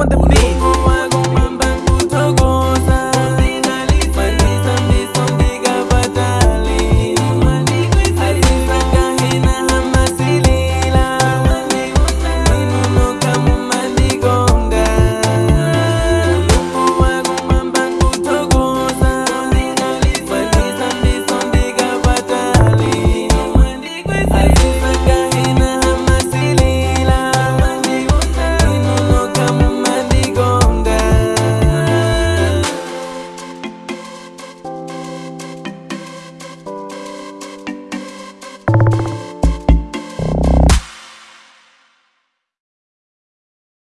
On the beat.